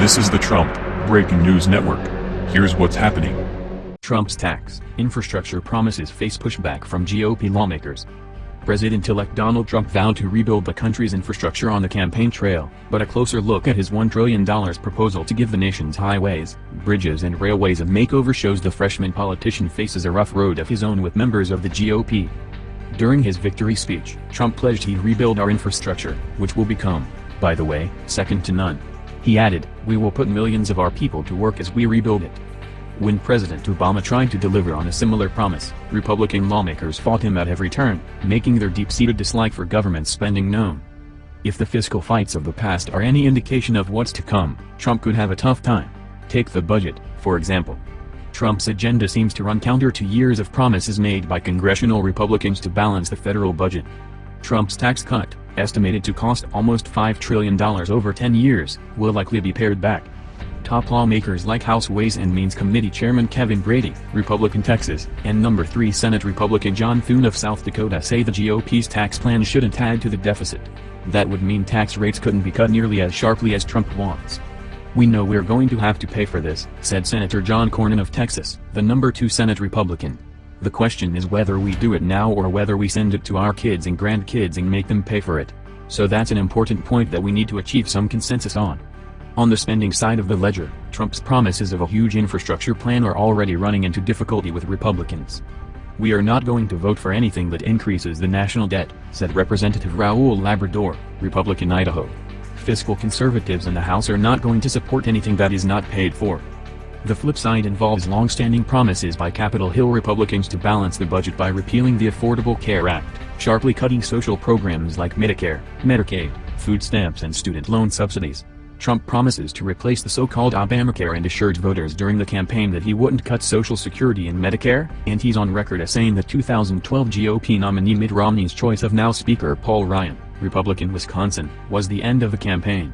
This is the Trump Breaking News Network. Here's what's happening. Trump's tax, infrastructure promises face pushback from GOP lawmakers. President-elect Donald Trump vowed to rebuild the country's infrastructure on the campaign trail, but a closer look at his $1 trillion proposal to give the nation's highways, bridges and railways a makeover shows the freshman politician faces a rough road of his own with members of the GOP. During his victory speech, Trump pledged he'd rebuild our infrastructure, which will become, by the way, second to none. He added, we will put millions of our people to work as we rebuild it. When President Obama tried to deliver on a similar promise, Republican lawmakers fought him at every turn, making their deep-seated dislike for government spending known. If the fiscal fights of the past are any indication of what's to come, Trump could have a tough time. Take the budget, for example. Trump's agenda seems to run counter to years of promises made by congressional Republicans to balance the federal budget. Trump's tax cut, estimated to cost almost $5 trillion over 10 years, will likely be pared back. Top lawmakers like House Ways and Means Committee Chairman Kevin Brady, Republican Texas, and number 3 Senate Republican John Thune of South Dakota say the GOP's tax plan shouldn't add to the deficit. That would mean tax rates couldn't be cut nearly as sharply as Trump wants. We know we're going to have to pay for this, said Senator John Cornyn of Texas, the number 2 Senate Republican. The question is whether we do it now or whether we send it to our kids and grandkids and make them pay for it. So that's an important point that we need to achieve some consensus on. On the spending side of the ledger, Trump's promises of a huge infrastructure plan are already running into difficulty with Republicans. We are not going to vote for anything that increases the national debt, said Representative Raul Labrador, Republican Idaho. Fiscal conservatives in the House are not going to support anything that is not paid for. The flip side involves long-standing promises by Capitol Hill Republicans to balance the budget by repealing the Affordable Care Act, sharply cutting social programs like Medicare, Medicaid, food stamps and student loan subsidies. Trump promises to replace the so-called Obamacare and assured voters during the campaign that he wouldn't cut Social Security and Medicare, and he's on record as saying the 2012 GOP nominee Mitt Romney's choice of now Speaker Paul Ryan, Republican Wisconsin, was the end of the campaign.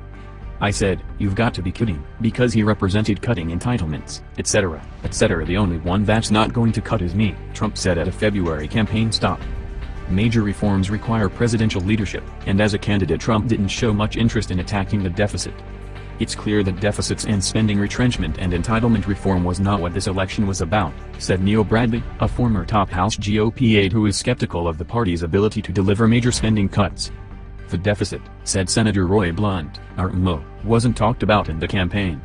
I said, you've got to be kidding, because he represented cutting entitlements, etc., etc. The only one that's not going to cut is me, Trump said at a February campaign stop. Major reforms require presidential leadership, and as a candidate Trump didn't show much interest in attacking the deficit. It's clear that deficits and spending retrenchment and entitlement reform was not what this election was about, said Neil Bradley, a former top House GOP aide who is skeptical of the party's ability to deliver major spending cuts. The deficit, said Senator Roy Blunt, RMO, wasn't talked about in the campaign.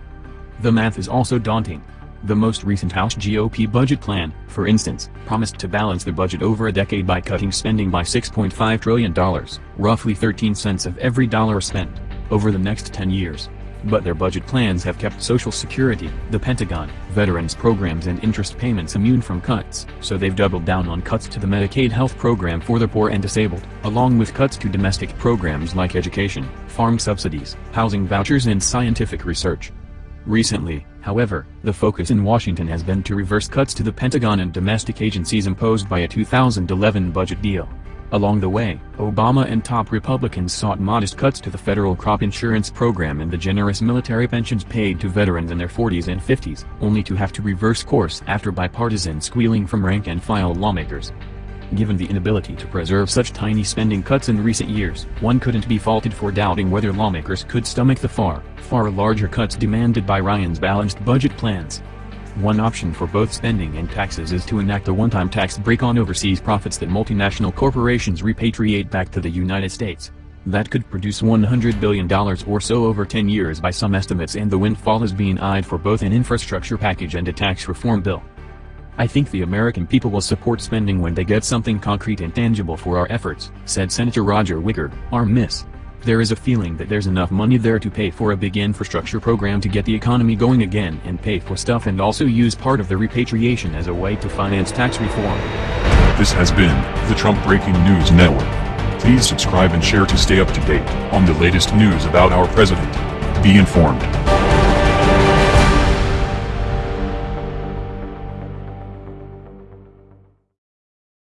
The math is also daunting. The most recent House GOP budget plan, for instance, promised to balance the budget over a decade by cutting spending by $6.5 trillion, roughly 13 cents of every dollar spent, over the next 10 years. But their budget plans have kept Social Security, the Pentagon, veterans programs and interest payments immune from cuts, so they've doubled down on cuts to the Medicaid health program for the poor and disabled, along with cuts to domestic programs like education, farm subsidies, housing vouchers and scientific research. Recently, however, the focus in Washington has been to reverse cuts to the Pentagon and domestic agencies imposed by a 2011 budget deal. Along the way, Obama and top Republicans sought modest cuts to the federal crop insurance program and the generous military pensions paid to veterans in their 40s and 50s, only to have to reverse course after bipartisan squealing from rank-and-file lawmakers. Given the inability to preserve such tiny spending cuts in recent years, one couldn't be faulted for doubting whether lawmakers could stomach the far, far larger cuts demanded by Ryan's balanced budget plans. One option for both spending and taxes is to enact a one-time tax break on overseas profits that multinational corporations repatriate back to the United States. That could produce $100 billion or so over 10 years by some estimates and the windfall is being eyed for both an infrastructure package and a tax reform bill. I think the American people will support spending when they get something concrete and tangible for our efforts, said Senator Roger Wicker, our Miss. There is a feeling that there's enough money there to pay for a big infrastructure program to get the economy going again and pay for stuff and also use part of the repatriation as a way to finance tax reform. This has been the Trump Breaking News Network. Please subscribe and share to stay up to date on the latest news about our president. Be informed.